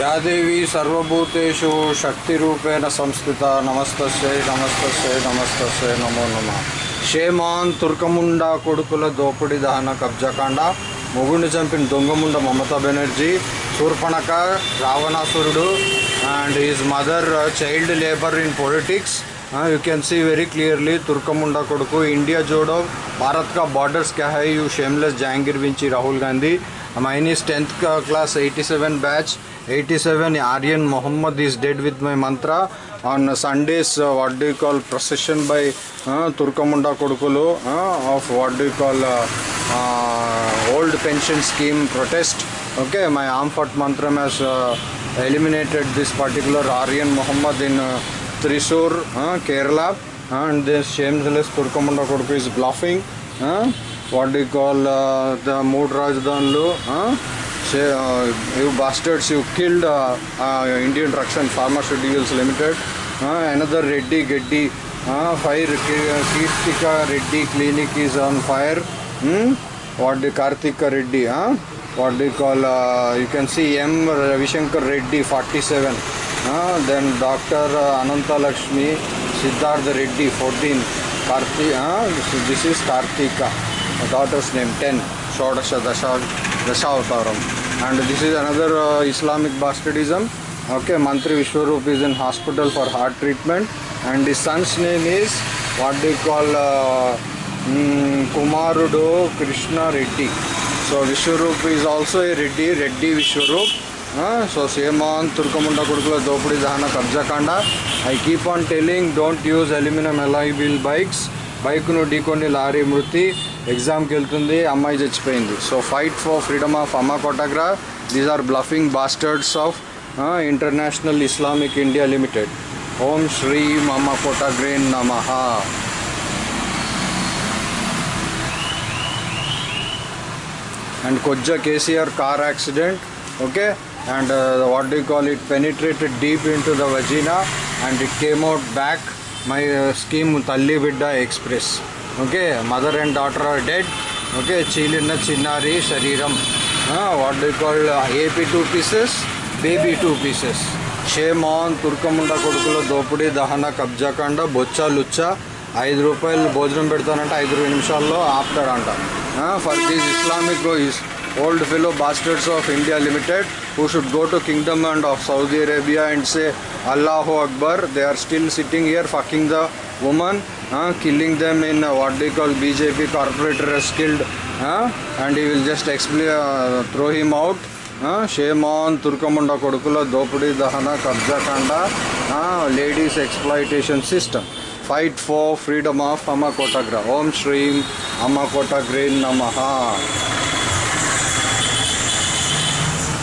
యాదేవి సర్వభూతేషు శక్తిరూపేణ సంస్థిత నమస్తస్యై నమస్తస్యై నమస్తస్యై నమో నమ షేమాన్ తుర్కముండ కొడుకుల దోపిడి దహన కబ్జాకాండ మొగుడిని చంపిన దొంగముండ మమతా బెనర్జీ శూర్పణక రావణాసురుడు and his mother child labour in politics you can see very clearly Turkamunda कोडको India जोड़ो भारत का बॉर्डर्स क्या है you shameless Jahangir Vinci Rahul Gandhi mine is tenth का class 87 batch Eighty seven Aryan Mohammad is dead with my mantra on Sundays what do call procession by తుర్కముండ కొడుకులు of what do call old pension scheme protest okay my ఆంఫర్ట్ మంత్రం has eliminated this particular Aryan Mohammad in Thrissur Kerala and this shameless తుర్కముండ కొడుకు is bluffing what do call the మూడు రాజధానులు you bastards, you killed uh, uh, Indian Drugs and Pharmaceuticals Limited. Uh, another Reddy Geddy, uh, fire Kirtika Reddy clinic is on fire. Hmm? What do Kartika Reddy? Huh? What do you call? Uh, you can see M Ravishankar Reddy 47. Uh, then Dr. Uh, Ananta Lakshmi, Siddhartha Reddy 14, Karthi, uh, this, is- Kartika, daughter's name 10, Shodasha Dasha, Dashavataram. And this is another Islamic బాస్కెటిజం okay మంత్రి Vishwarup is in hospital for heart treatment and the sons name is what the call కుమారుడు Krishna Reddy so Vishwarup is also a Reddy Reddy Vishwarup so shame on తుర్కముండ కొడుకుల దోపిడి దహన కబ్జాకాండ I keep on telling don't use aluminium ఎలాయిబిల్ bikes బైక్ను ఢీకొని lorry మృతి ఎగ్జామ్కి వెళ్తుంది అమ్మాయి చచ్చిపోయింది so fight for freedom of అమ్మా కోటాగ్రా these are bluffing bastards of international Islamic India limited ఓం శ్రీ అమ్మ కోటాగ్రేన్ నమః and Koja KCR car accident, okay, and uh, what do you call it, penetrated deep into the vagina and it came out back. My uh, scheme Talli Vidda Express, okay mother and daughter are dead okay చీలిన చిన్నారి శరీరం what do call AP two pieces baby two pieces shame on తుర్కముండ కొడుకుల దోపిడీ దహన కబ్జాకాండ బొచ్చ లుచ్చ. ఐదు రూపాయలు భోజనం పెడతానంటే ఐదు నిమిషాల్లో ఆపుతాడంట for these Islamic old fellow bastards of India limited who should go to kingdom and of Saudi Arabia and say అల్లాహో Akbar they are still sitting here fucking the woman uh, killing them in uh, what they call BJP corporator has killed uh, and he will just uh, throw him out shame on Turkamunda Kodukula Dopudi Dahana Kabja Kanda ladies exploitation system fight for freedom of Amma Kotagra Om Shrim Amma Kotagrin Namaha